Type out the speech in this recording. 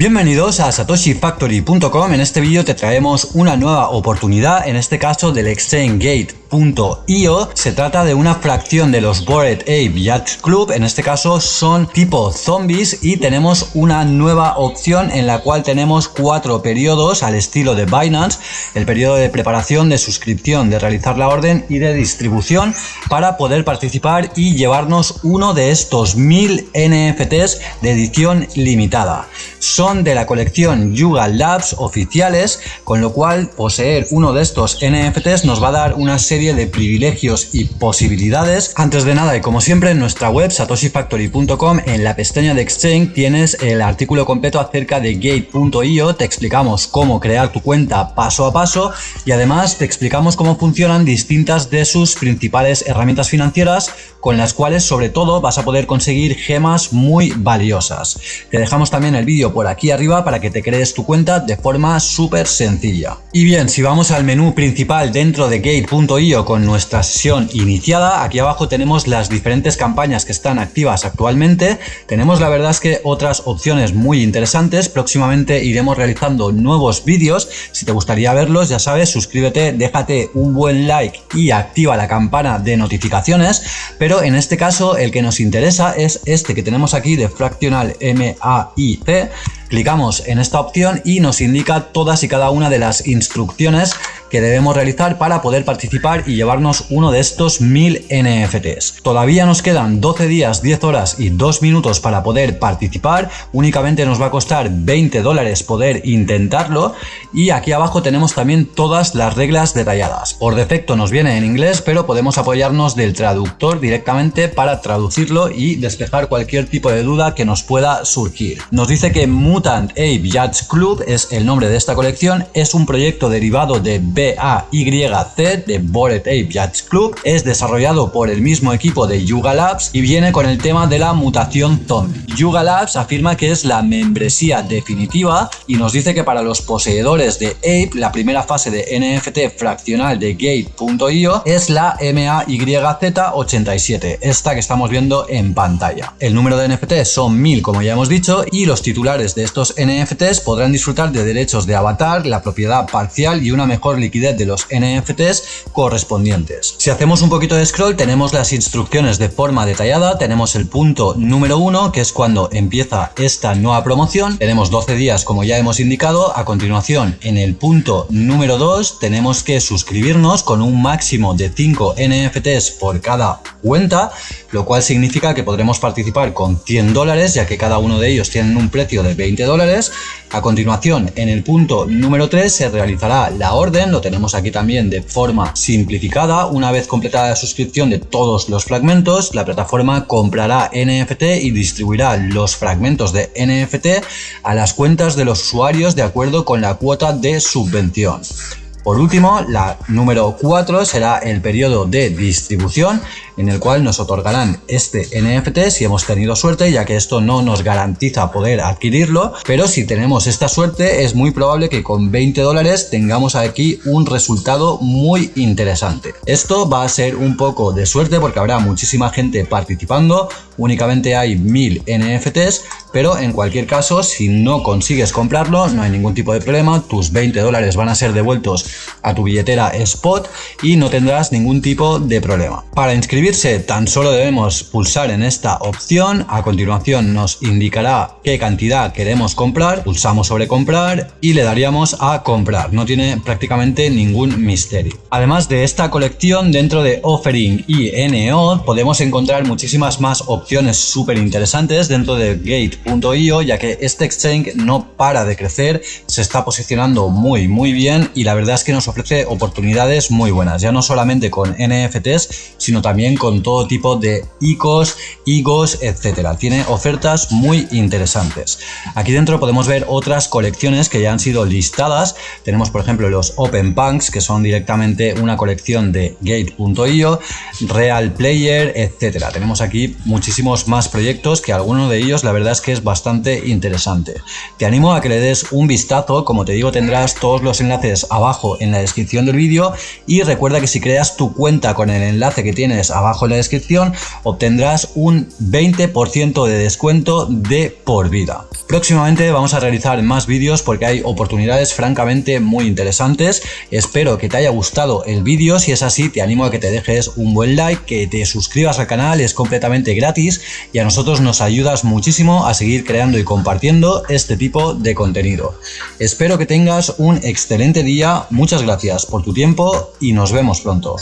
Bienvenidos a satoshifactory.com, en este vídeo te traemos una nueva oportunidad, en este caso del ExchangeGate.io. Se trata de una fracción de los Bored Ape Yacht Club, en este caso son tipo zombies y tenemos una nueva opción en la cual tenemos cuatro periodos al estilo de Binance, el periodo de preparación, de suscripción, de realizar la orden y de distribución para poder participar y llevarnos uno de estos mil NFTs de edición limitada. Son de la colección Yuga Labs oficiales, con lo cual poseer uno de estos NFTs nos va a dar una serie de privilegios y posibilidades. Antes de nada y como siempre en nuestra web satoshifactory.com en la pestaña de Exchange tienes el artículo completo acerca de Gate.io, te explicamos cómo crear tu cuenta paso a paso y además te explicamos cómo funcionan distintas de sus principales herramientas financieras con las cuales sobre todo vas a poder conseguir gemas muy valiosas. Te dejamos también el vídeo por aquí arriba para que te crees tu cuenta de forma súper sencilla. Y bien, si vamos al menú principal dentro de Gate.io con nuestra sesión iniciada, aquí abajo tenemos las diferentes campañas que están activas actualmente. Tenemos la verdad es que otras opciones muy interesantes. Próximamente iremos realizando nuevos vídeos. Si te gustaría verlos, ya sabes, suscríbete, déjate un buen like y activa la campana de notificaciones. Pero en este caso el que nos interesa es este que tenemos aquí de Fractional MAIC Clicamos en esta opción y nos indica todas y cada una de las instrucciones que debemos realizar para poder participar y llevarnos uno de estos 1000 NFTs. Todavía nos quedan 12 días, 10 horas y 2 minutos para poder participar. Únicamente nos va a costar 20 dólares poder intentarlo y aquí abajo tenemos también todas las reglas detalladas. Por defecto nos viene en inglés, pero podemos apoyarnos del traductor directamente para traducirlo y despejar cualquier tipo de duda que nos pueda surgir. Nos dice que Mutant Ape Yacht Club es el nombre de esta colección, es un proyecto derivado de BAYC de Bored Ape Yacht Club. Es desarrollado por el mismo equipo de Yuga Labs y viene con el tema de la mutación zombie. Yuga Labs afirma que es la membresía definitiva y nos dice que para los poseedores de Ape la primera fase de NFT fraccional de Gate.io es la MAYZ87, esta que estamos viendo en pantalla. El número de NFTs son 1000 como ya hemos dicho y los titulares de estos NFTs podrán disfrutar de derechos de avatar, la propiedad parcial y una mejor de los NFTs correspondientes. Si hacemos un poquito de scroll tenemos las instrucciones de forma detallada, tenemos el punto número 1 que es cuando empieza esta nueva promoción, tenemos 12 días como ya hemos indicado, a continuación en el punto número 2 tenemos que suscribirnos con un máximo de 5 NFTs por cada cuenta, lo cual significa que podremos participar con 100 dólares ya que cada uno de ellos tienen un precio de 20 dólares. A continuación en el punto número 3 se realizará la orden, tenemos aquí también de forma simplificada. Una vez completada la suscripción de todos los fragmentos, la plataforma comprará NFT y distribuirá los fragmentos de NFT a las cuentas de los usuarios de acuerdo con la cuota de subvención. Por último, la número 4 será el periodo de distribución en el cual nos otorgarán este NFT si hemos tenido suerte, ya que esto no nos garantiza poder adquirirlo, pero si tenemos esta suerte es muy probable que con 20 dólares tengamos aquí un resultado muy interesante. Esto va a ser un poco de suerte porque habrá muchísima gente participando, únicamente hay 1000 NFTs, pero en cualquier caso si no consigues comprarlo no hay ningún tipo de problema, tus 20 dólares van a ser devueltos a tu billetera spot y no tendrás ningún tipo de problema. Para inscribirse tan solo debemos pulsar en esta opción, a continuación nos indicará qué cantidad queremos comprar, pulsamos sobre comprar y le daríamos a comprar, no tiene prácticamente ningún misterio. Además de esta colección dentro de Offering y NO podemos encontrar muchísimas más opciones súper interesantes dentro de Gate.io ya que este exchange no para de crecer, se está posicionando muy muy bien y la verdad es que nos ofrece oportunidades muy buenas, ya no solamente con NFTs, sino también con todo tipo de ICOs, IGOs, etcétera. Tiene ofertas muy interesantes. Aquí dentro podemos ver otras colecciones que ya han sido listadas. Tenemos, por ejemplo, los Open Punks, que son directamente una colección de Gate.io, Real Player, etcétera. Tenemos aquí muchísimos más proyectos que algunos de ellos, la verdad es que es bastante interesante. Te animo a que le des un vistazo, como te digo tendrás todos los enlaces abajo en la descripción del vídeo y recuerda que si creas tu cuenta con el enlace que tienes abajo en la descripción obtendrás un 20% de descuento de por vida. Próximamente vamos a realizar más vídeos porque hay oportunidades francamente muy interesantes. Espero que te haya gustado el vídeo, si es así te animo a que te dejes un buen like, que te suscribas al canal, es completamente gratis y a nosotros nos ayudas muchísimo a seguir creando y compartiendo este tipo de contenido. Espero que tengas un excelente día, muchas gracias por tu tiempo y nos vemos pronto.